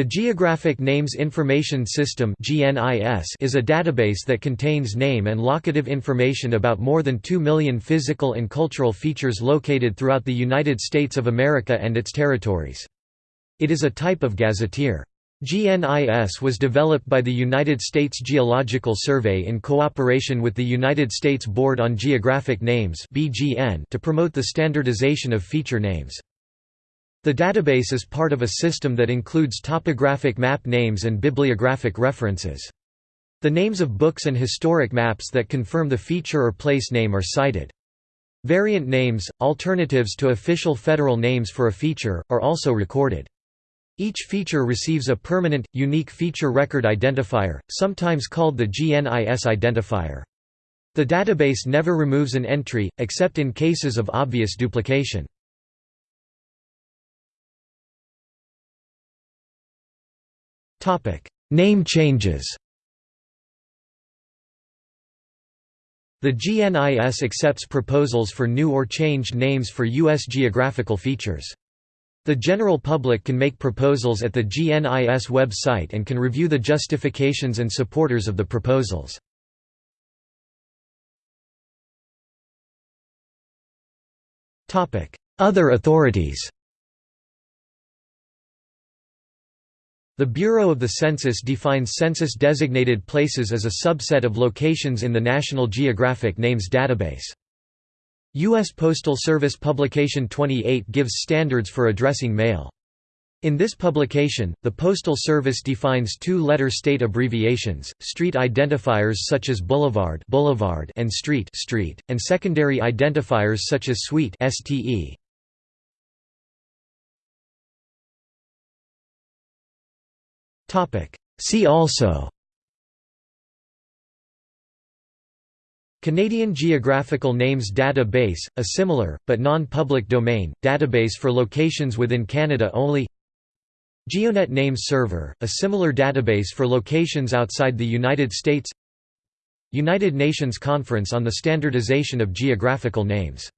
The Geographic Names Information System is a database that contains name and locative information about more than 2 million physical and cultural features located throughout the United States of America and its territories. It is a type of gazetteer. GNIS was developed by the United States Geological Survey in cooperation with the United States Board on Geographic Names to promote the standardization of feature names. The database is part of a system that includes topographic map names and bibliographic references. The names of books and historic maps that confirm the feature or place name are cited. Variant names, alternatives to official federal names for a feature, are also recorded. Each feature receives a permanent, unique feature record identifier, sometimes called the GNIS identifier. The database never removes an entry, except in cases of obvious duplication. Name changes The GNIS accepts proposals for new or changed names for U.S. geographical features. The general public can make proposals at the GNIS website and can review the justifications and supporters of the proposals. Other authorities The Bureau of the Census defines census-designated places as a subset of locations in the National Geographic Names database. U.S. Postal Service Publication 28 gives standards for addressing mail. In this publication, the Postal Service defines two-letter state abbreviations, street identifiers such as boulevard, boulevard and street, street, and secondary identifiers such as suite (STE). See also Canadian Geographical Names Database, a similar, but non-public domain, database for locations within Canada only GeoNet Names Server, a similar database for locations outside the United States United Nations Conference on the Standardization of Geographical Names